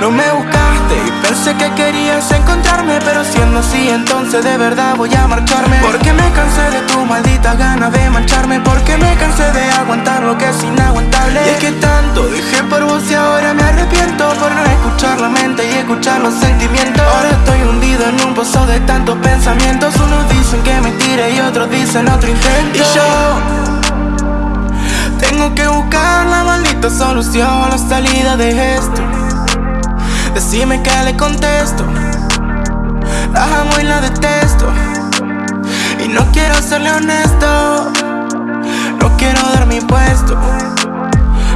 No me buscaste y pensé que querías encontrarme Pero siendo así entonces de verdad voy a marcharme. Porque me cansé de tu maldita gana de mancharme Porque me cansé de aguantar lo que es inaguantable. Y es que tanto dejé por vos y ahora me arrepiento Por no escuchar la mente y escuchar los sentimientos. Ahora estoy hundido en un pozo de tantos pensamientos. Unos dicen que me tire y otros dicen otro intento. Y yo la maldita solución, la salida de esto. Decime que le contesto. La amo y la detesto. Y no quiero serle honesto. No quiero dar mi puesto.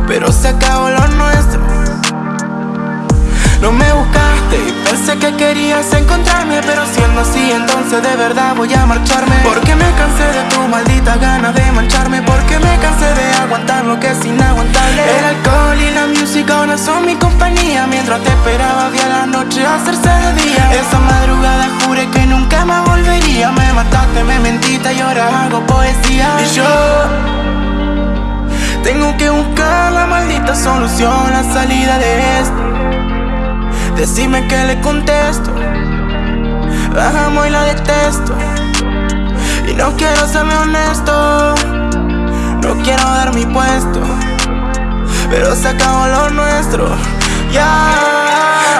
Pero se acabó lo nuestro. No me buscaste y pensé que querías encontrarme Pero siendo así entonces de verdad voy a marcharme. Porque me cansé de tu maldita gana de mancharme Mientras te esperaba había la noche hacerse de día. Esa madrugada juré que nunca más volvería. Me mataste, me mentiste y ahora hago poesía. Y yo tengo que buscar la maldita solución, la salida de esto. Decime que le contesto. La amo y la detesto. Y no quiero serme honesto. No quiero dar mi puesto. Pero se acabó lo nuestro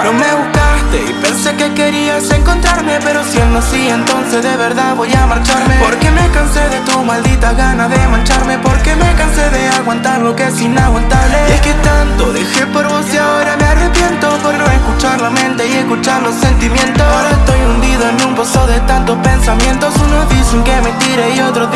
No me buscaste y pensé que querías encontrarme Pero siendo así entonces de verdad voy a marcharme. Porque me cansé de tu maldita gana de mancharme Porque me cansé de aguantar lo que es inaguantable. Y es que tanto dejé por vos y ahora me arrepiento Por no escuchar la mente y escuchar los sentimientos. Ahora estoy hundido en un pozo de tantos pensamientos Unos dicen que me tire y otros